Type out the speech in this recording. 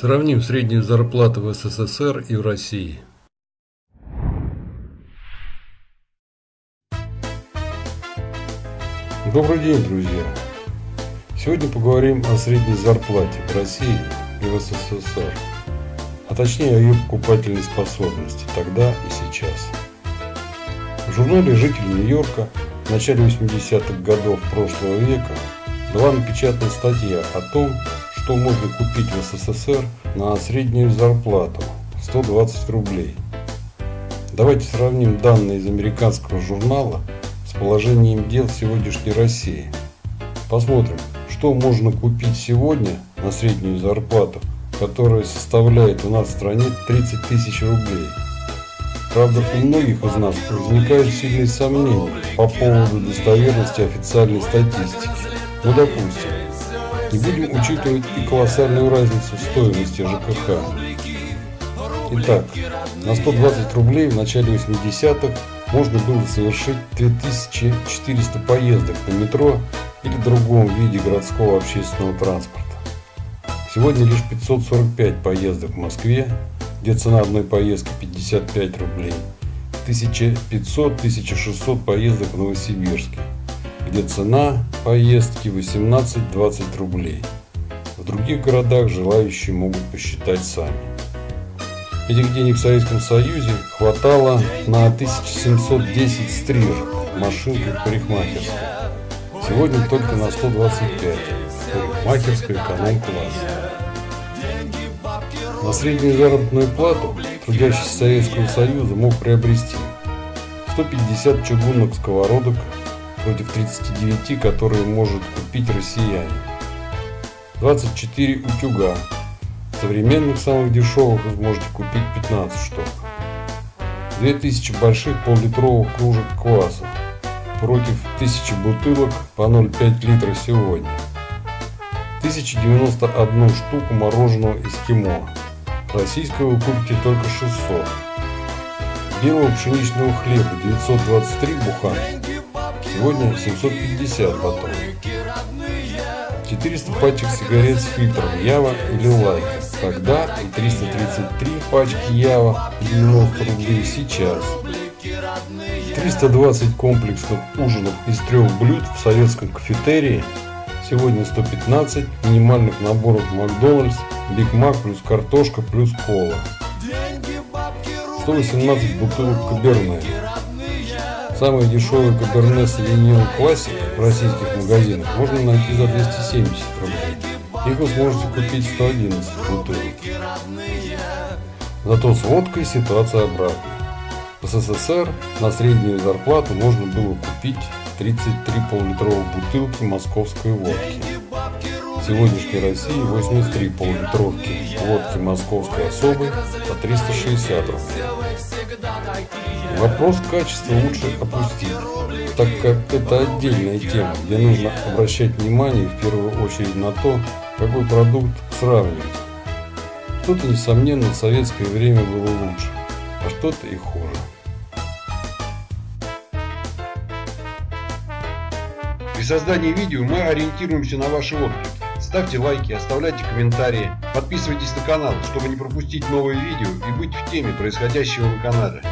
Сравним среднюю зарплату в СССР и в России. Добрый день, друзья! Сегодня поговорим о средней зарплате в России и в СССР, а точнее о ее покупательной способности тогда и сейчас. В журнале «Житель Нью-Йорка» в начале 80-х годов прошлого века была напечатана статья о том, что можно купить в СССР на среднюю зарплату 120 рублей. Давайте сравним данные из американского журнала с положением дел сегодняшней России. Посмотрим, что можно купить сегодня на среднюю зарплату, которая составляет у нас в стране 30 тысяч рублей. Правда, у многих из нас возникают сильные сомнения по поводу достоверности официальной статистики. Ну, допустим, не будем учитывать и колоссальную разницу в стоимости ЖКХ. Итак, на 120 рублей в начале 80-х можно было совершить 2400 поездок на метро или другом виде городского общественного транспорта. Сегодня лишь 545 поездок в Москве, где цена одной поездки 55 рублей, 1500-1600 поездок в Новосибирске, где цена поездки 18-20 рублей. В других городах желающие могут посчитать сами. Этих денег в Советском Союзе хватало на 1710 стрижек, машинкой парикмахерской. Сегодня только на 125 парикмахерской эконом-класса. На среднюю заработную плату трудящийся Советского Союза мог приобрести 150 чугунных сковородок против 39, которые может купить россияне, 24 утюга, современных самых дешевых вы сможете купить 15 штук, 2000 больших пол-литровых кружек кваса против 1000 бутылок по 0,5 литра сегодня, 1091 штуку мороженого эскимо. Российского вы купите только 600. Белого пшеничного хлеба 923 буханки. Сегодня 750 батонов. 400 пачек сигарет с фильтром Ява или Лайка. Тогда и 333 пачки Ява 90 рублей сейчас. 320 комплексных ужинов из трех блюд в советском кафетерии. Сегодня 115 минимальных наборов Макдональдс Биг Мак плюс картошка плюс кола. 118 бутылок Каберне. Самые дешевые Каберне Савиньон Классик в российских магазинах можно найти за 270 рублей. Их вы сможете купить 111 бутылок. Зато с водкой ситуация обратная. В СССР на среднюю зарплату можно было купить 33 пол-литровых бутылки московской водки сегодняшней России 83 полулитровки водки московской особой по 360 рублей. Вопрос качества лучше опустить, так как это отдельная тема, где нужно обращать внимание в первую очередь на то, какой продукт сравнивать. Что-то, несомненно, в советское время было лучше, а что-то и хуже. При создании видео мы ориентируемся на ваши отклики. Ставьте лайки, оставляйте комментарии, подписывайтесь на канал, чтобы не пропустить новые видео и быть в теме происходящего на канале.